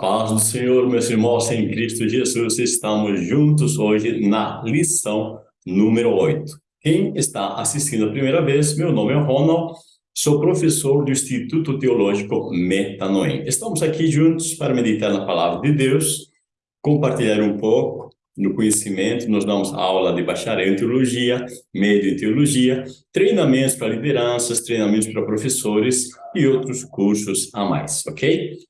paz do Senhor, meus irmãos em Cristo Jesus, estamos juntos hoje na lição número 8. Quem está assistindo a primeira vez, meu nome é Ronald, sou professor do Instituto Teológico Metanoem. Estamos aqui juntos para meditar na Palavra de Deus, compartilhar um pouco no conhecimento, nós damos aula de bacharel em teologia, médio em teologia, treinamentos para lideranças, treinamentos para professores e outros cursos a mais, ok?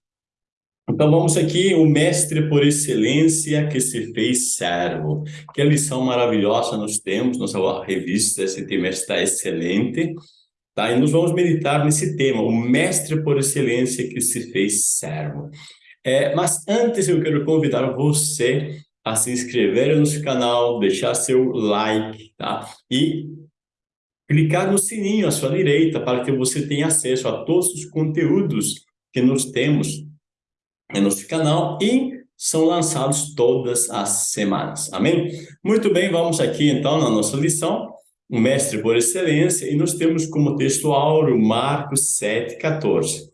Então vamos aqui, o mestre por excelência que se fez servo. Que lição maravilhosa nós temos, nossa revista esse trimestre está excelente, tá? E nós vamos meditar nesse tema, o mestre por excelência que se fez servo. É, mas antes eu quero convidar você a se inscrever no nosso canal, deixar seu like, tá? E clicar no sininho à sua direita para que você tenha acesso a todos os conteúdos que nós temos nosso canal e são lançados todas as semanas. Amém? Muito bem, vamos aqui então na nossa lição, o mestre por excelência, e nós temos como texto áureo Marcos 7, 14.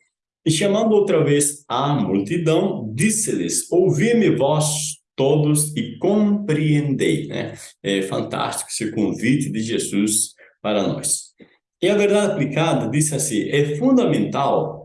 E chamando outra vez a multidão, disse-lhes, ouvi-me vós todos e compreendei. Né? É fantástico esse convite de Jesus para nós. E a verdade aplicada disse assim, é fundamental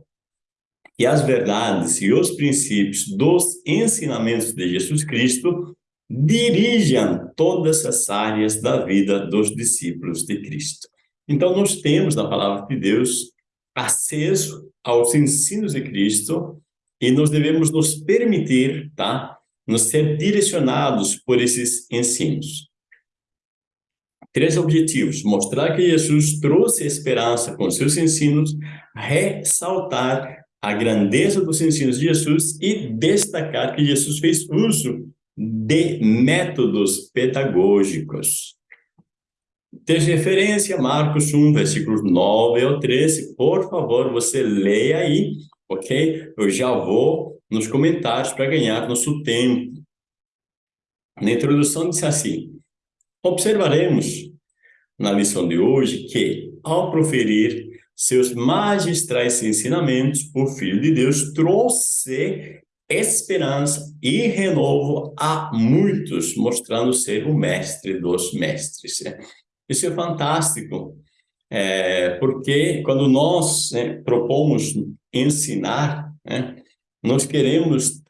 que as verdades e os princípios dos ensinamentos de Jesus Cristo dirijam todas as áreas da vida dos discípulos de Cristo. Então, nós temos na palavra de Deus acesso aos ensinos de Cristo e nós devemos nos permitir, tá? Nos ser direcionados por esses ensinos. Três objetivos: mostrar que Jesus trouxe esperança com seus ensinos, ressaltar a grandeza dos ensinos de Jesus e destacar que Jesus fez uso de métodos pedagógicos. Tem referência Marcos 1, versículos 9 ao 13. Por favor, você leia aí, ok? Eu já vou nos comentários para ganhar nosso tempo. Na introdução disse assim, observaremos na lição de hoje que, ao proferir seus magistrais ensinamentos, o Filho de Deus trouxe esperança e renovo a muitos, mostrando ser o mestre dos mestres. Isso é fantástico, é, porque quando nós né, propomos ensinar, né, nós queremos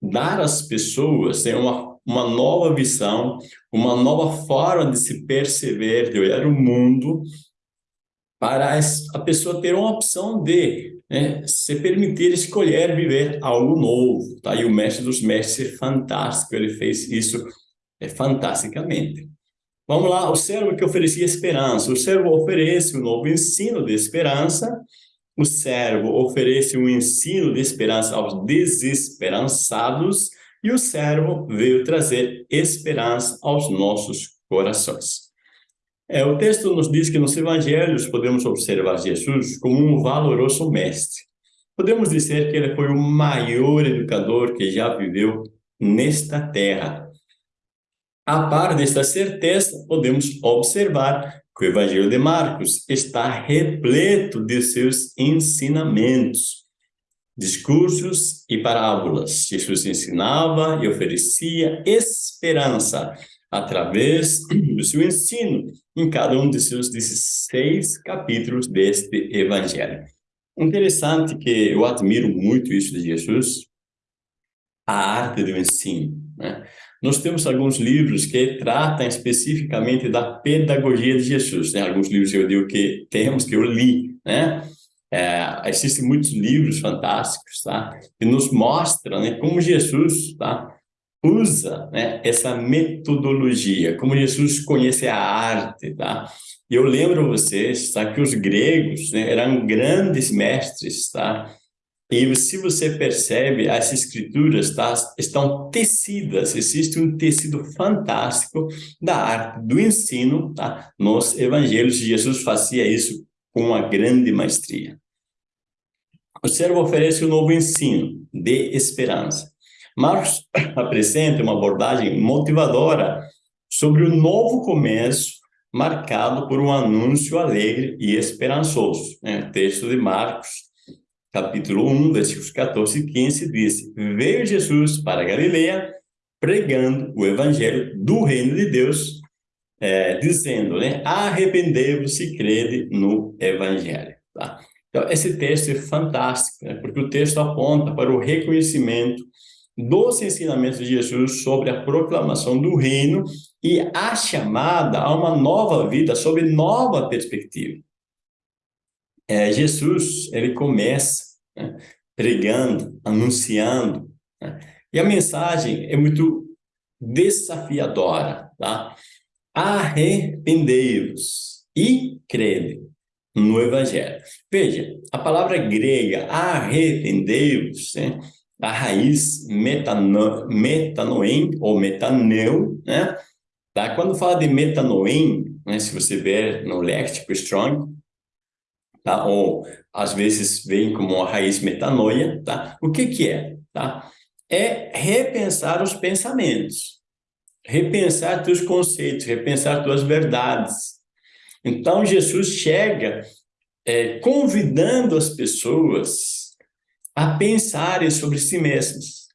dar às pessoas né, uma, uma nova visão, uma nova forma de se perceber, de olhar o mundo, para a pessoa ter uma opção de né, se permitir escolher viver algo novo. Tá? E o mestre dos mestres é fantástico, ele fez isso é, fantasticamente. Vamos lá, o servo que oferecia esperança. O servo oferece um novo ensino de esperança. O servo oferece um ensino de esperança aos desesperançados. E o servo veio trazer esperança aos nossos corações. É, o texto nos diz que nos evangelhos podemos observar Jesus como um valoroso mestre. Podemos dizer que ele foi o maior educador que já viveu nesta terra. A par desta certeza, podemos observar que o Evangelho de Marcos está repleto de seus ensinamentos, discursos e parábolas. Jesus ensinava e oferecia esperança através do seu ensino em cada um de seus 16 capítulos deste evangelho. Interessante que eu admiro muito isso de Jesus, a arte do ensino. Né? Nós temos alguns livros que tratam especificamente da pedagogia de Jesus. Né? Alguns livros eu digo que temos, que eu li. Né? É, existem muitos livros fantásticos tá? que nos mostram né, como Jesus tá? Usa né, essa metodologia, como Jesus conhece a arte, tá? Eu lembro vocês, tá, que os gregos né, eram grandes mestres, tá? E se você percebe, as escrituras tá, estão tecidas, existe um tecido fantástico da arte do ensino tá, nos evangelhos. Jesus fazia isso com uma grande maestria. O servo oferece um novo ensino de esperança. Marcos apresenta uma abordagem motivadora sobre o novo começo marcado por um anúncio alegre e esperançoso. Né? Texto de Marcos, capítulo 1, versículos 14 e 15, diz: Veio Jesus para Galileia pregando o evangelho do reino de Deus, é, dizendo, né, arrependei-vos e crede no evangelho. Tá? Então, esse texto é fantástico, né, porque o texto aponta para o reconhecimento dos ensinamentos de Jesus sobre a proclamação do reino e a chamada a uma nova vida sob nova perspectiva. É, Jesus, ele começa né, pregando, anunciando, né, e a mensagem é muito desafiadora, tá? Arrependei-vos e crede no Evangelho. Veja, a palavra grega arrependei-vos, né? A raiz metano, metanoem ou metaneu, né? Tá? Quando fala de metanoem, né? se você ver no léxico Strong, tá? ou às vezes vem como a raiz metanoia, tá? o que que é? Tá? É repensar os pensamentos, repensar teus conceitos, repensar tuas verdades. Então, Jesus chega é, convidando as pessoas a pensarem sobre si mesmos.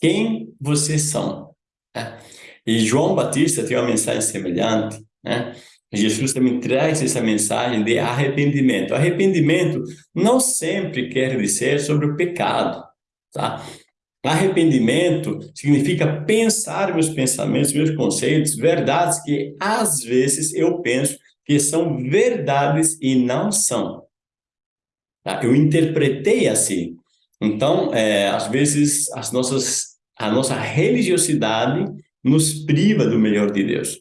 Quem vocês são? Né? E João Batista tem uma mensagem semelhante, né? Jesus também traz essa mensagem de arrependimento. Arrependimento não sempre quer dizer sobre o pecado, tá? Arrependimento significa pensar meus pensamentos, meus conceitos, verdades que às vezes eu penso que são verdades e não são. Tá? Eu interpretei assim. Então, é, às vezes, as nossas, a nossa religiosidade nos priva do melhor de Deus.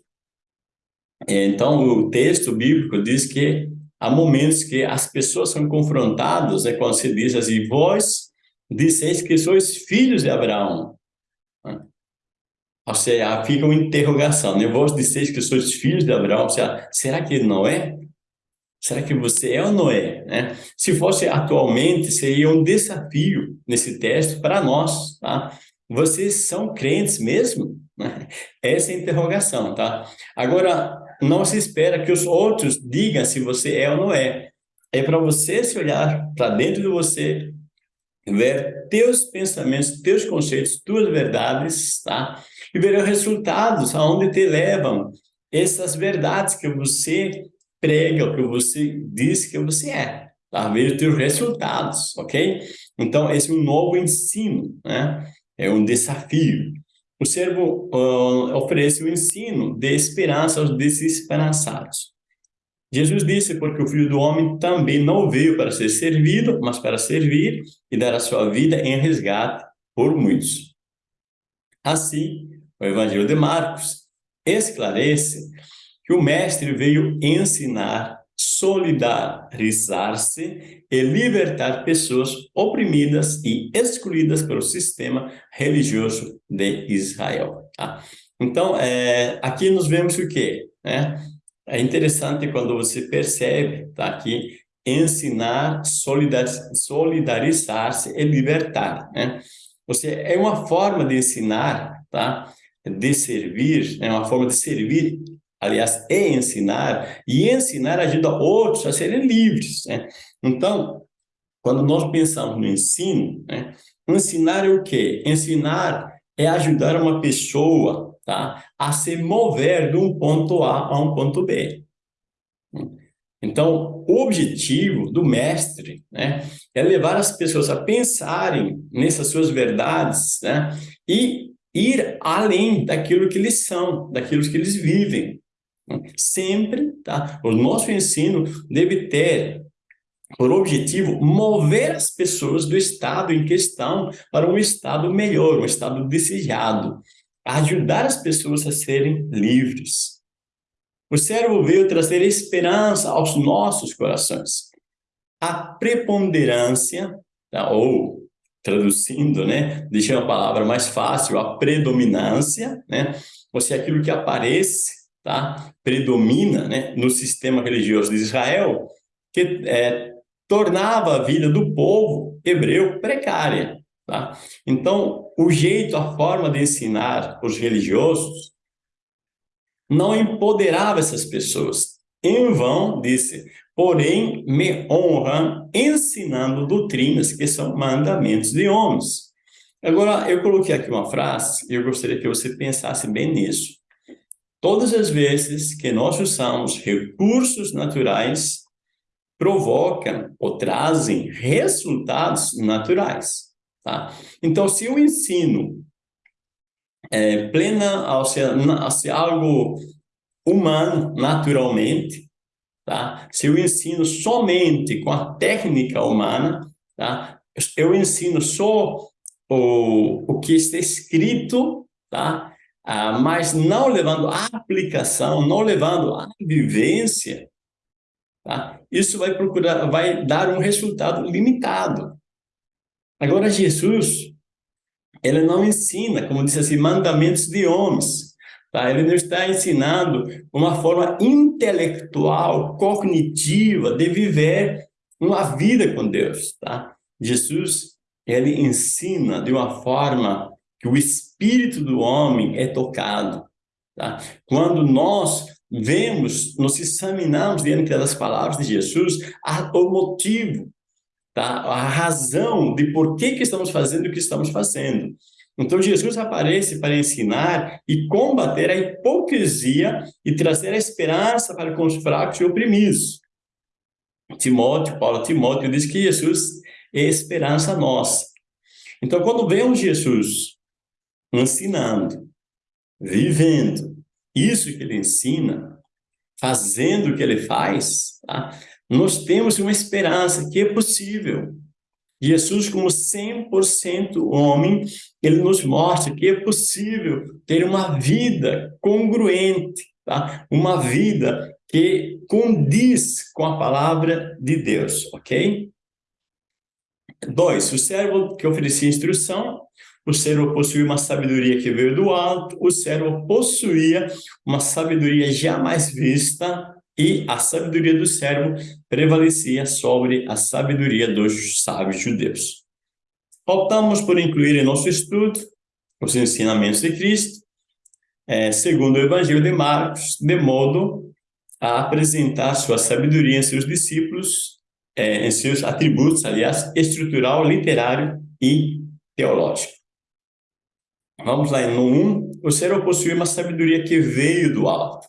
Então, o texto bíblico diz que há momentos que as pessoas são confrontadas, né, quando se diz assim, vós disseis que sois filhos de Abraão. Ou seja, fica uma interrogação, né? Vós disseis que sois filhos de Abraão, ou seja, será que não é? Será que você é ou não é? Né? Se fosse atualmente, seria um desafio nesse texto para nós. Tá? Vocês são crentes mesmo? Essa é a interrogação. Tá? Agora, não se espera que os outros digam se você é ou não é. É para você se olhar para dentro de você, ver teus pensamentos, teus conceitos, tuas verdades, tá? E ver os resultados, aonde te levam essas verdades que você prega o que você diz que você é, tá? Veja os teus resultados, ok? Então, esse é um novo ensino, né? É um desafio. O servo uh, oferece o ensino de esperança aos desesperançados. Jesus disse, porque o Filho do Homem também não veio para ser servido, mas para servir e dar a sua vida em resgate por muitos. Assim, o Evangelho de Marcos esclarece que o mestre veio ensinar, solidarizar-se e libertar pessoas oprimidas e excluídas pelo sistema religioso de Israel. Tá? Então, é, aqui nós vemos o quê? É, é interessante quando você percebe tá, que ensinar, solidarizar-se e libertar. Né? Ou seja, é uma forma de ensinar, tá? de servir, é uma forma de servir aliás, é ensinar, e ensinar ajuda outros a serem livres. Né? Então, quando nós pensamos no ensino, né? ensinar é o quê? Ensinar é ajudar uma pessoa tá? a se mover de um ponto A a um ponto B. Então, o objetivo do mestre né, é levar as pessoas a pensarem nessas suas verdades né, e ir além daquilo que eles são, daquilo que eles vivem. Sempre, tá? O nosso ensino deve ter por objetivo mover as pessoas do estado em questão para um estado melhor, um estado desejado, ajudar as pessoas a serem livres. O servo veio trazer esperança aos nossos corações. A preponderância, tá? ou traduzindo, né, deixando a palavra mais fácil, a predominância, né, ou seja, aquilo que aparece tá? predomina né, no sistema religioso de Israel, que é, tornava a vida do povo hebreu precária. Tá? Então, o jeito, a forma de ensinar os religiosos não empoderava essas pessoas, em vão, disse, porém me honram ensinando doutrinas que são mandamentos de homens. Agora, eu coloquei aqui uma frase e eu gostaria que você pensasse bem nisso. Todas as vezes que nós usamos recursos naturais, provocam ou trazem resultados naturais. Tá? Então, se eu ensino é, plena, ao ser, ao ser algo humano, naturalmente, tá? se eu ensino somente com a técnica humana, tá? eu ensino só o, o que está escrito, tá? Ah, mas não levando a aplicação, não levando a vivência, tá? isso vai procurar, vai dar um resultado limitado. Agora, Jesus, ele não ensina, como disse assim, mandamentos de homens. Tá? Ele não está ensinando uma forma intelectual, cognitiva de viver uma vida com Deus. Tá? Jesus, ele ensina de uma forma que o espírito do homem é tocado. Tá? Quando nós vemos, nos examinamos diante das palavras de Jesus, o motivo, tá? a razão de por que, que estamos fazendo o que estamos fazendo. Então, Jesus aparece para ensinar e combater a hipocrisia e trazer a esperança para com os fracos e oprimidos. Timóteo, Paulo Timóteo, diz que Jesus é esperança nossa. Então, quando vemos Jesus ensinando, vivendo isso que ele ensina, fazendo o que ele faz, tá? nós temos uma esperança que é possível. Jesus, como 100% homem, ele nos mostra que é possível ter uma vida congruente, tá? uma vida que condiz com a palavra de Deus, ok? Dois, o servo que oferecia instrução o servo possuía uma sabedoria que veio do alto, o servo possuía uma sabedoria jamais vista e a sabedoria do servo prevalecia sobre a sabedoria dos sábios judeus. Optamos por incluir em nosso estudo os ensinamentos de Cristo, é, segundo o Evangelho de Marcos, de modo a apresentar sua sabedoria em seus discípulos, é, em seus atributos, aliás, estrutural, literário e teológico. Vamos lá, no 1, o ser possui uma sabedoria que veio do alto.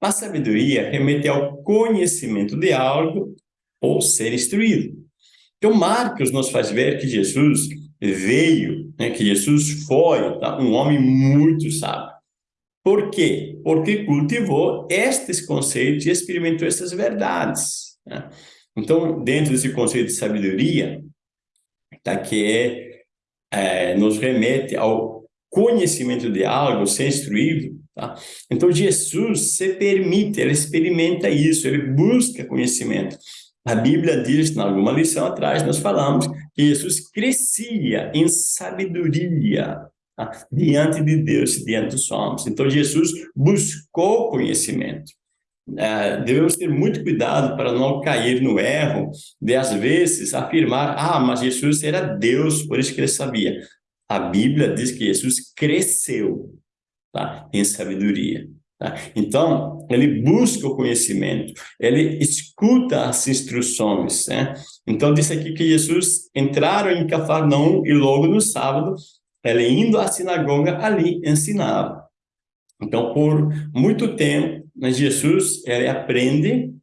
A sabedoria remete ao conhecimento de algo ou ser instruído. Então, Marcos nos faz ver que Jesus veio, né, que Jesus foi tá, um homem muito sábio. Por quê? Porque cultivou estes conceitos e experimentou essas verdades. Né? Então, dentro desse conceito de sabedoria, tá, que é, é, nos remete ao conhecimento de algo, ser instruído, tá? Então, Jesus se permite, ele experimenta isso, ele busca conhecimento. A Bíblia diz, em alguma lição atrás, nós falamos que Jesus crescia em sabedoria tá? diante de Deus, diante dos homens. Então, Jesus buscou conhecimento. É, devemos ter muito cuidado para não cair no erro de, às vezes, afirmar, ah, mas Jesus era Deus, por isso que ele sabia. A Bíblia diz que Jesus cresceu tá? em sabedoria. Tá? Então, ele busca o conhecimento, ele escuta as instruções. Né? Então, diz aqui que Jesus entraram em Cafarnaum e logo no sábado, ele indo à sinagoga, ali ensinava. Então, por muito tempo, né, Jesus, ele aprende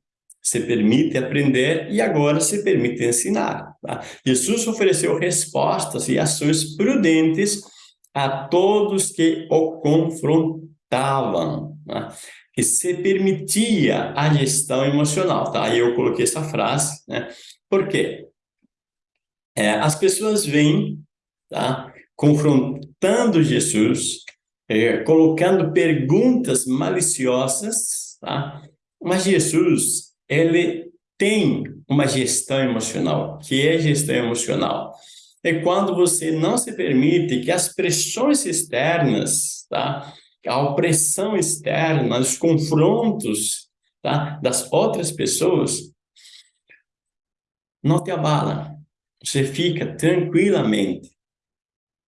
se permite aprender e agora se permite ensinar. Tá? Jesus ofereceu respostas e ações prudentes a todos que o confrontavam, tá? que se permitia a gestão emocional. Tá? Aí eu coloquei essa frase, né? por quê? É, as pessoas vêm tá? confrontando Jesus, é, colocando perguntas maliciosas, tá? mas Jesus ele tem uma gestão emocional. que é gestão emocional? É quando você não se permite que as pressões externas, tá? a opressão externa, os confrontos tá? das outras pessoas, não te abala. Você fica tranquilamente.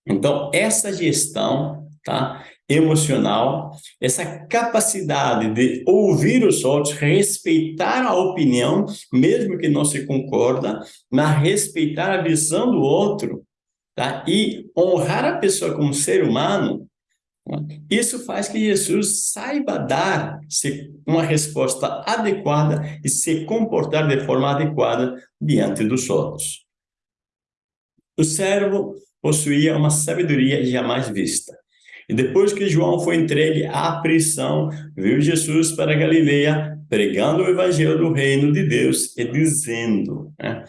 Então, essa gestão, tá? Emocional, essa capacidade de ouvir os outros, respeitar a opinião, mesmo que não se concorda, mas respeitar a visão do outro, tá? E honrar a pessoa como ser humano, isso faz que Jesus saiba dar uma resposta adequada e se comportar de forma adequada diante dos outros. O servo possuía uma sabedoria jamais vista. E depois que João foi entregue à prisão, veio Jesus para Galileia, pregando o evangelho do reino de Deus e dizendo, né?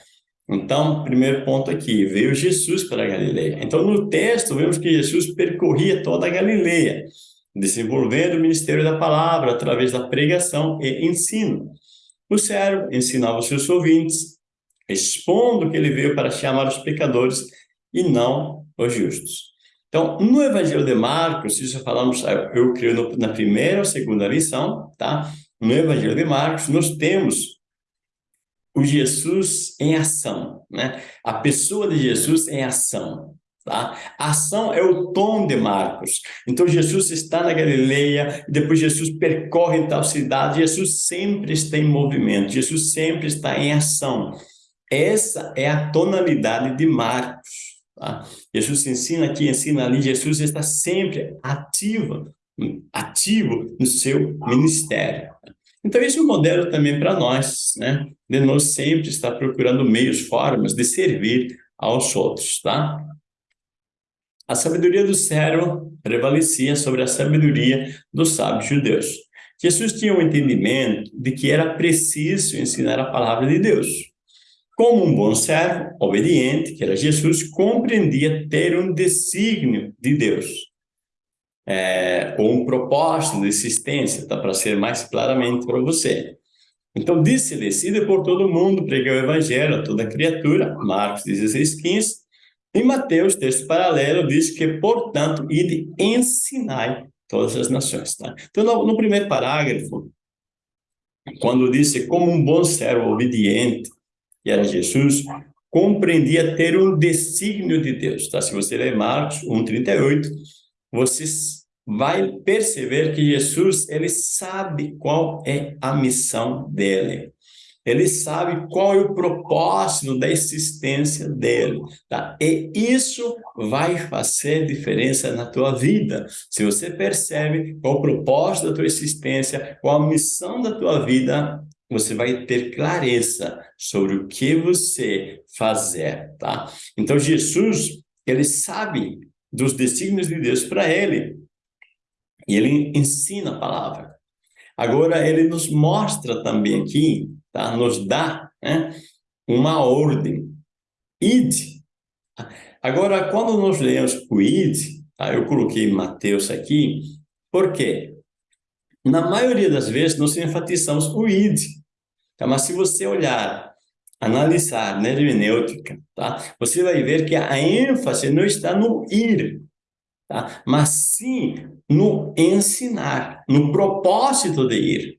Então, primeiro ponto aqui, veio Jesus para Galileia. Então, no texto, vemos que Jesus percorria toda a Galileia, desenvolvendo o ministério da palavra através da pregação e ensino. O servo ensinava os seus ouvintes, expondo que ele veio para chamar os pecadores e não os justos. Então, no Evangelho de Marcos, se falamos, eu creio na primeira ou segunda lição, tá? No Evangelho de Marcos, nós temos o Jesus em ação, né? A pessoa de Jesus em ação, tá? Ação é o tom de Marcos. Então Jesus está na Galileia, depois Jesus percorre tal cidade, Jesus sempre está em movimento, Jesus sempre está em ação. Essa é a tonalidade de Marcos. Tá? Jesus ensina aqui, ensina ali, Jesus está sempre ativo, ativo no seu ministério. Então, esse é um modelo também para nós, né? De nós sempre estar procurando meios, formas de servir aos outros, tá? A sabedoria do servo prevalecia sobre a sabedoria dos sábios judeus. Jesus tinha um entendimento de que era preciso ensinar a palavra de Deus. Como um bom servo, obediente, que era Jesus, compreendia ter um desígnio de Deus é, ou um propósito de existência, tá? para ser mais claramente para você. Então, disse, decida por todo mundo, pregar o evangelho a toda criatura, Marcos 16, 15, e Mateus, texto paralelo, diz que, portanto, ide ensinai todas as nações. Tá? Então, no, no primeiro parágrafo, quando disse como um bom servo obediente, que era Jesus, compreendia ter um desígnio de Deus. Tá? Se você ler Marcos 1,38, você vai perceber que Jesus, ele sabe qual é a missão dele. Ele sabe qual é o propósito da existência dele, tá? E isso vai fazer diferença na tua vida. Se você percebe qual o propósito da tua existência, qual a missão da tua vida, você vai ter clareza sobre o que você fazer, tá? Então Jesus, ele sabe dos desígnios de Deus para ele. E ele ensina a palavra. Agora, ele nos mostra também aqui, tá? nos dá né? uma ordem. Id. Agora, quando nós lemos o id, tá? eu coloquei Mateus aqui, por quê? Na maioria das vezes, nós enfatizamos o id. Tá? Mas se você olhar analisar na hermenêutica, tá? Você vai ver que a ênfase não está no ir, tá? Mas sim no ensinar, no propósito de ir.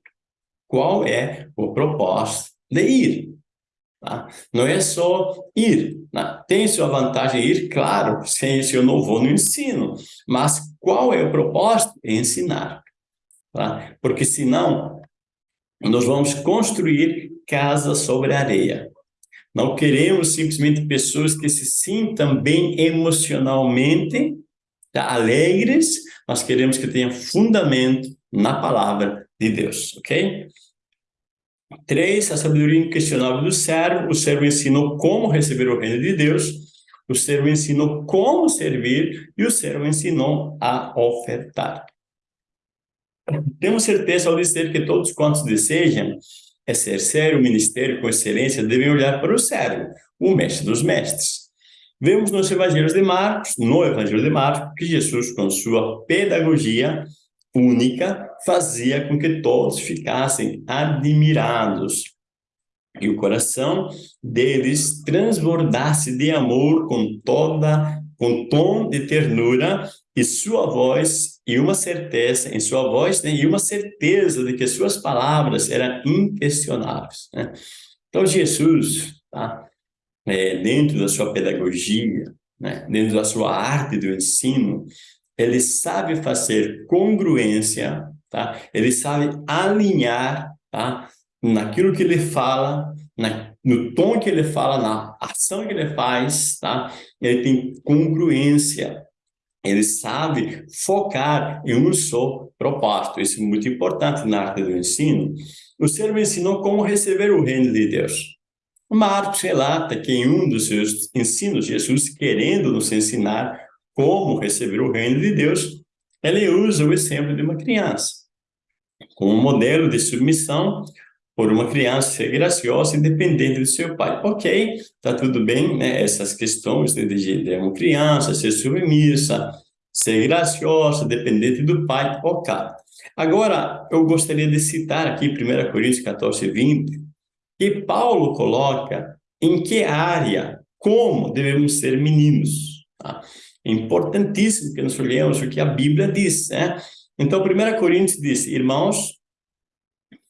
Qual é o propósito de ir? Tá? Não é só ir. Tá? Tem sua vantagem ir, claro, sem isso eu não vou no ensino. Mas qual é o propósito? Ensinar. Tá? Porque senão nós vamos construir casa sobre areia. Não queremos simplesmente pessoas que se sintam bem emocionalmente, tá, alegres, mas queremos que tenham fundamento na palavra de Deus, ok? Três, a sabedoria inquestionável do servo. O servo ensinou como receber o reino de Deus. O servo ensinou como servir e o servo ensinou a ofertar. Temos certeza ao dizer que todos quantos desejam exercer o ministério com excelência devem olhar para o servo, o mestre dos mestres. Vemos nos evangelhos de Marcos, no evangelho de Marcos, que Jesus, com sua pedagogia única, fazia com que todos ficassem admirados e o coração deles transbordasse de amor com toda com tom de ternura e sua voz e uma certeza em sua voz né, e uma certeza de que suas palavras eram inquestionáveis. Né? Então Jesus, tá, é, dentro da sua pedagogia, né, dentro da sua arte do ensino, ele sabe fazer congruência, tá? Ele sabe alinhar, tá? Naquilo que ele fala, na, no tom que ele fala, na ação que ele faz, tá? Ele tem congruência. Ele sabe focar em um só propósito. Isso é muito importante na arte do ensino. O servo ensinou como receber o reino de Deus. Marcos relata que em um dos seus ensinos, Jesus querendo nos ensinar como receber o reino de Deus, ele usa o exemplo de uma criança, como modelo de submissão por uma criança ser graciosa e dependente do seu pai. Ok, tá tudo bem, né? Essas questões de, de, de uma criança ser submissa, ser graciosa, dependente do pai, ok. Agora, eu gostaria de citar aqui 1 Coríntios 14, 20, que Paulo coloca em que área, como devemos ser meninos. Tá? É importantíssimo que nós olhemos o que a Bíblia diz. Né? Então, 1 Coríntios diz, irmãos,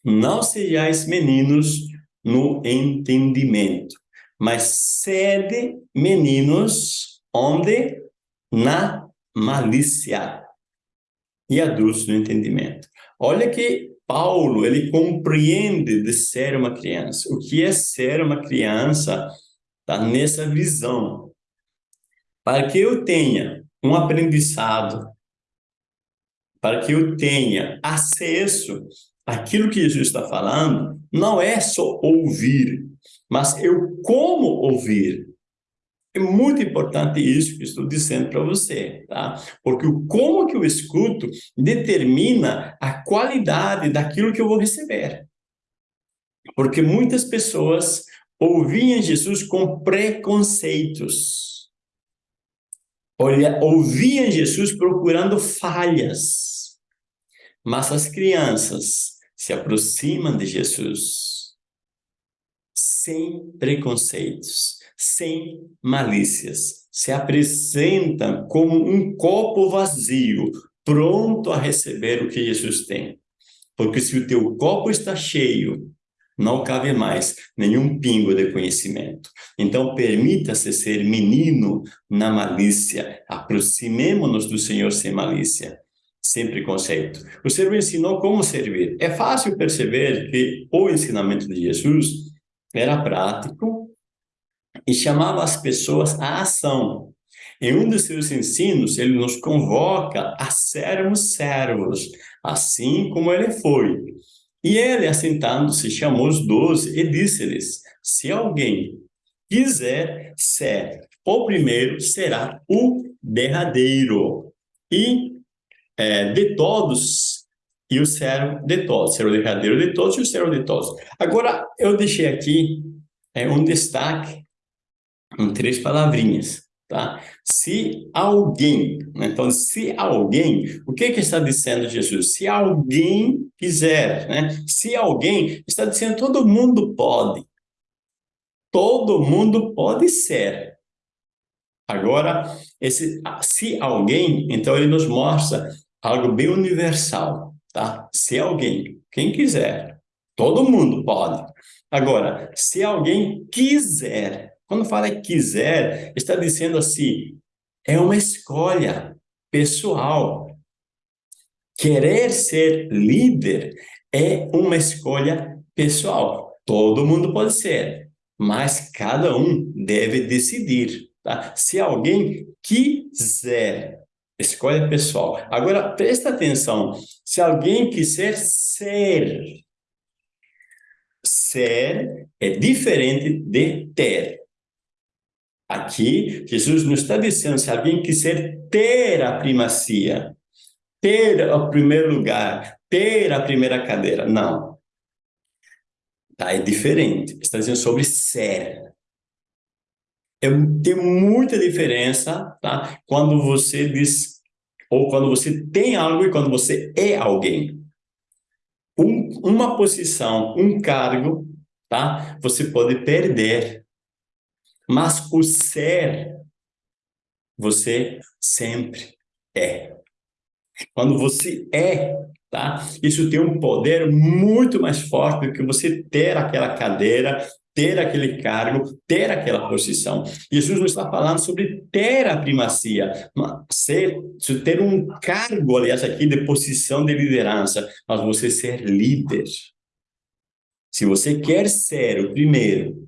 não sejais meninos no entendimento, mas sede meninos onde? Na malícia e adultos no entendimento. Olha que Paulo, ele compreende de ser uma criança. O que é ser uma criança está nessa visão. Para que eu tenha um aprendizado, para que eu tenha acesso àquilo que Jesus está falando, não é só ouvir, mas eu como ouvir. É muito importante isso que estou dizendo para você, tá? Porque o como que eu escuto determina a qualidade daquilo que eu vou receber. Porque muitas pessoas ouviam Jesus com preconceitos. Olha, ouviam Jesus procurando falhas. Mas as crianças se aproximam de Jesus sem preconceitos sem malícias. Se apresentam como um copo vazio, pronto a receber o que Jesus tem. Porque se o teu copo está cheio, não cabe mais nenhum pingo de conhecimento. Então, permita-se ser menino na malícia. Aproximemo-nos do Senhor sem malícia, sem preconceito. O Senhor ensinou como servir. É fácil perceber que o ensinamento de Jesus era prático, e chamava as pessoas à ação. Em um dos seus ensinos, ele nos convoca a sermos servos, assim como ele foi. E ele, assentando-se, chamou os doze e disse-lhes, se alguém quiser ser o primeiro, será o derradeiro. E é, de todos, e o servo de todos. Ser o derradeiro de todos e o servo de todos. Agora, eu deixei aqui é, um destaque em três palavrinhas, tá? Se alguém, né? então, se alguém, o que que está dizendo Jesus? Se alguém quiser, né? Se alguém, está dizendo todo mundo pode. Todo mundo pode ser. Agora, esse se alguém, então ele nos mostra algo bem universal, tá? Se alguém, quem quiser, todo mundo pode. Agora, se alguém quiser, quando fala quiser, está dizendo assim, é uma escolha pessoal. Querer ser líder é uma escolha pessoal. Todo mundo pode ser, mas cada um deve decidir. Tá? Se alguém quiser, escolha pessoal. Agora, presta atenção. Se alguém quiser ser, ser é diferente de ter. Aqui, Jesus não está dizendo se alguém quiser ter a primacia, ter o primeiro lugar, ter a primeira cadeira. Não. Tá, é diferente. Está dizendo sobre ser. É, tem muita diferença tá? quando você diz, ou quando você tem algo e quando você é alguém. Um, uma posição, um cargo, tá? você pode perder mas o ser, você sempre é. Quando você é, tá? Isso tem um poder muito mais forte do que você ter aquela cadeira, ter aquele cargo, ter aquela posição. Jesus não está falando sobre ter a primacia, ser, ter um cargo, aliás, aqui de posição de liderança, mas você ser líder. Se você quer ser o primeiro,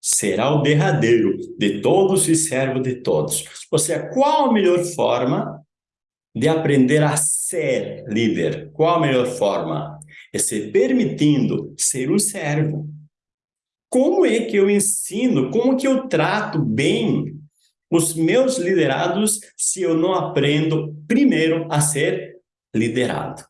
será o derradeiro de todos e servo de todos. Ou seja, qual a melhor forma de aprender a ser líder? Qual a melhor forma? É se permitindo ser um servo. Como é que eu ensino, como que eu trato bem os meus liderados se eu não aprendo primeiro a ser liderado?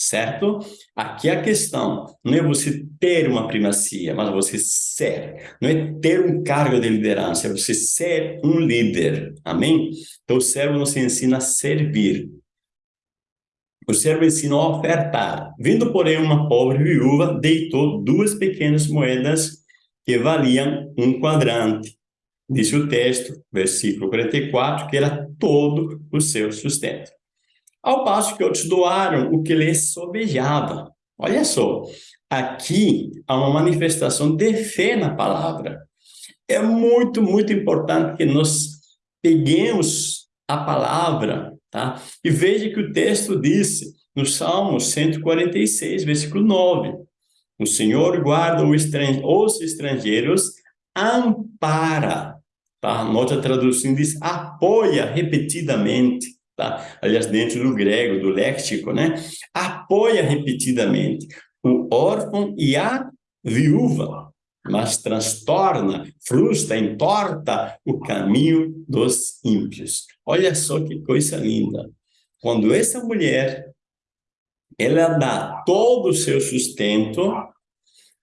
certo? Aqui a questão não é você ter uma primacia, mas você ser. Não é ter um cargo de liderança, é você ser um líder. Amém? Então o servo nos ensina a servir. O servo ensina a ofertar. Vindo, porém, uma pobre viúva, deitou duas pequenas moedas que valiam um quadrante. Disse o texto, versículo 44, que era todo o seu sustento. Ao passo que outros doaram o que lhes sobejava. Olha só, aqui há uma manifestação de fé na palavra. É muito, muito importante que nós peguemos a palavra, tá? E veja que o texto disse, no Salmo 146, versículo 9, o Senhor guarda os estrangeiros, ampara, tá? Nota tradução diz apoia repetidamente tá? aliás, dentro do grego, do léxico, né? apoia repetidamente o órfão e a viúva, mas transtorna, frustra, entorta o caminho dos ímpios. Olha só que coisa linda. Quando essa mulher, ela dá todo o seu sustento,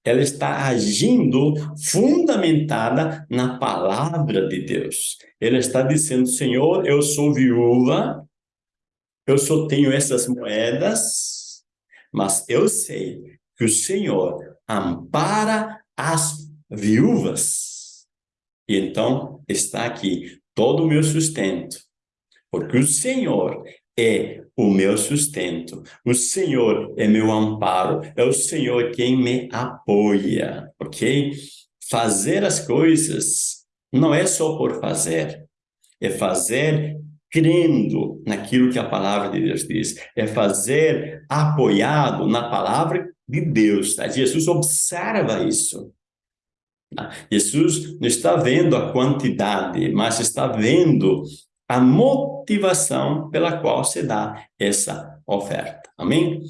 ela está agindo fundamentada na palavra de Deus. Ela está dizendo, Senhor, eu sou viúva, eu só tenho essas moedas, mas eu sei que o Senhor ampara as viúvas. E então está aqui todo o meu sustento, porque o Senhor é o meu sustento, o Senhor é meu amparo, é o Senhor quem me apoia, ok? Fazer as coisas não é só por fazer, é fazer crendo naquilo que a palavra de Deus diz, é fazer apoiado na palavra de Deus. Tá? Jesus observa isso. Tá? Jesus não está vendo a quantidade, mas está vendo a motivação pela qual se dá essa oferta. Amém?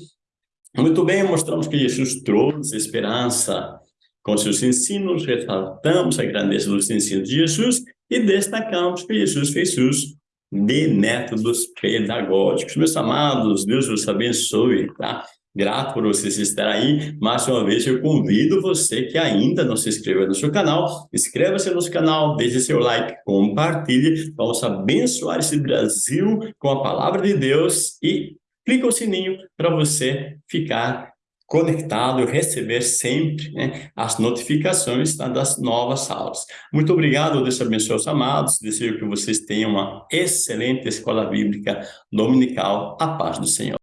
Muito bem, mostramos que Jesus trouxe esperança com seus ensinos, ressaltamos a grandeza dos ensinos de Jesus e destacamos que Jesus fez uso de métodos pedagógicos. Meus amados, Deus vos abençoe, tá? Grato por vocês estarem aí. Mais uma vez, eu convido você que ainda não se inscreveu no seu canal, inscreva-se no nosso canal, deixe seu like, compartilhe. Vamos abençoar esse Brasil com a palavra de Deus e clique o sininho para você ficar conectado e receber sempre né, as notificações tá, das novas aulas. Muito obrigado, Deus abençoe os amados, desejo que vocês tenham uma excelente escola bíblica dominical, a paz do Senhor.